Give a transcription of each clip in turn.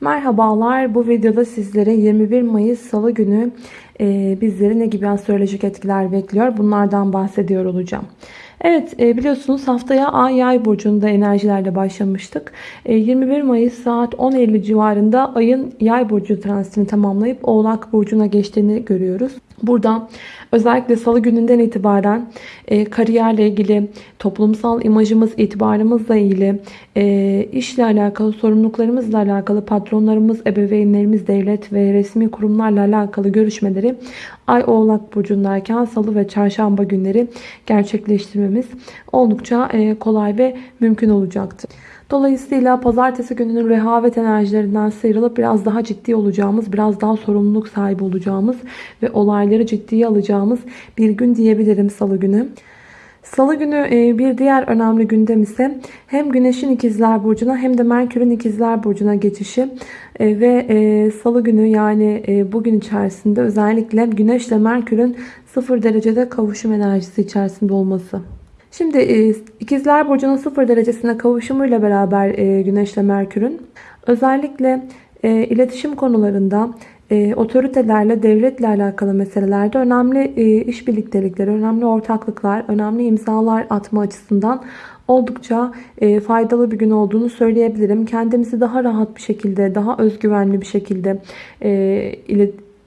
Merhabalar. Bu videoda sizlere 21 Mayıs Salı günü e, bizleri ne gibi astrolojik etkiler bekliyor? Bunlardan bahsediyor olacağım. Evet e, biliyorsunuz haftaya Ay Yay burcunda enerjilerle başlamıştık. E, 21 Mayıs saat 10.50 civarında Ay'ın Yay burcu transitini tamamlayıp Oğlak burcuna geçtiğini görüyoruz. Burada özellikle salı gününden itibaren e, kariyerle ilgili, toplumsal imajımız, itibarımızla ilgili, e, işle alakalı, sorumluluklarımızla alakalı, patronlarımız, ebeveynlerimiz, devlet ve resmi kurumlarla alakalı görüşmeleri Ay Oğlak Burcu'ndayken salı ve çarşamba günleri gerçekleştirmemiz oldukça e, kolay ve mümkün olacaktır. Dolayısıyla pazartesi gününün rehavet enerjilerinden sıyrılıp biraz daha ciddi olacağımız, biraz daha sorumluluk sahibi olacağımız ve olayları ciddiye alacağımız bir gün diyebilirim salı günü. Salı günü e, bir diğer önemli gündem ise hem Güneş'in ikizler burcuna hem de Merkür'ün ikizler burcuna geçişi e, ve e, salı günü yani bugün içerisinde özellikle Güneş ile Merkür'ün 0 derecede kavuşum enerjisi içerisinde olması. Şimdi ikizler burcunun 0 derecesine kavuşumuyla beraber Güneş ile Merkür'ün özellikle iletişim konularında e, otoritelerle, devletle alakalı meselelerde önemli e, iş birliktelikleri, önemli ortaklıklar, önemli imzalar atma açısından oldukça e, faydalı bir gün olduğunu söyleyebilirim. Kendimizi daha rahat bir şekilde, daha özgüvenli bir şekilde e,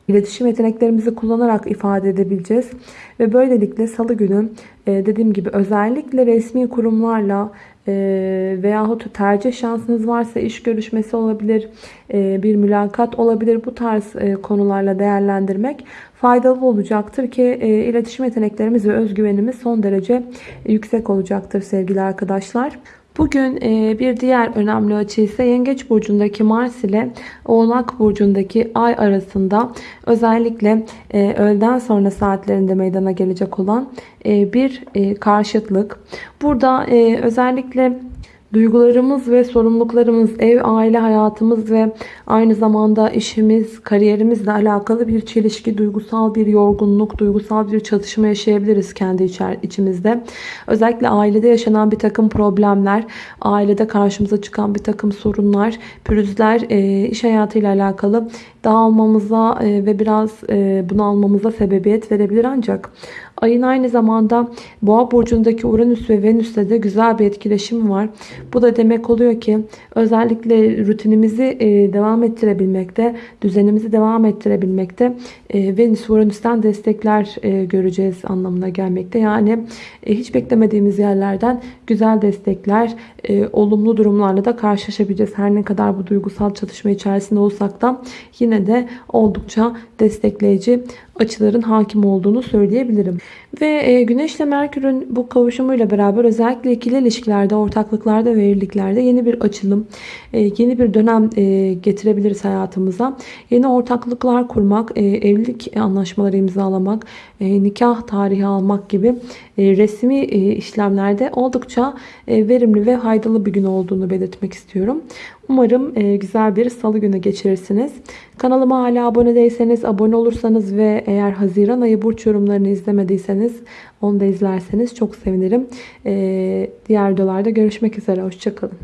iletişim yeteneklerimizi kullanarak ifade edebileceğiz. Ve böylelikle salı günü e, dediğim gibi özellikle resmi kurumlarla e, veyahut tercih şansınız varsa iş görüşmesi olabilir, e, bir mülakat olabilir. Bu tarz konularla değerlendirmek faydalı olacaktır ki iletişim yeteneklerimiz ve özgüvenimiz son derece yüksek olacaktır sevgili arkadaşlar. Bugün bir diğer önemli açı ise Yengeç Burcu'ndaki Mars ile Oğlak Burcu'ndaki Ay arasında özellikle öğleden sonra saatlerinde meydana gelecek olan bir karşıtlık. Burada özellikle Duygularımız ve sorumluluklarımız, ev, aile hayatımız ve aynı zamanda işimiz, kariyerimizle alakalı bir çelişki, duygusal bir yorgunluk, duygusal bir çatışma yaşayabiliriz kendi içimizde. Özellikle ailede yaşanan bir takım problemler, ailede karşımıza çıkan bir takım sorunlar, pürüzler, e, iş hayatıyla alakalı dağılmamıza e, ve biraz e, bunalmamıza sebebiyet verebilir ancak ayın aynı zamanda boğa burcundaki Uranüs ve Venüs'le de güzel bir etkileşim var. Bu da demek oluyor ki özellikle rutinimizi e, devam ettirebilmekte, düzenimizi devam ettirebilmekte Venüs Uranüs'ten destekler göreceğiz anlamına gelmekte. Yani hiç beklemediğimiz yerlerden güzel destekler, olumlu durumlarla da karşılaşabileceğiz. Her ne kadar bu duygusal çatışma içerisinde olsak da yine de oldukça destekleyici açıların hakim olduğunu söyleyebilirim. Ve e, Güneş ile Merkür'ün bu kavuşumuyla beraber özellikle ikili ilişkilerde, ortaklıklarda ve evliliklerde yeni bir açılım, e, yeni bir dönem e, getirebiliriz hayatımıza. Yeni ortaklıklar kurmak, evlilik anlaşmaları imzalamak, nikah tarihi almak gibi resmi işlemlerde oldukça verimli ve faydalı bir gün olduğunu belirtmek istiyorum. Umarım güzel bir salı günü geçirirsiniz. Kanalıma hala abone değilseniz, abone olursanız ve eğer Haziran ayı burç yorumlarını izlemediyseniz onu da izlerseniz çok sevinirim. Ee, diğer videolarda görüşmek üzere. Hoşçakalın.